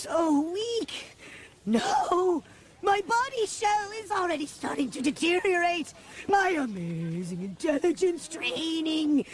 so weak. No, my body shell is already starting to deteriorate. My amazing intelligence training.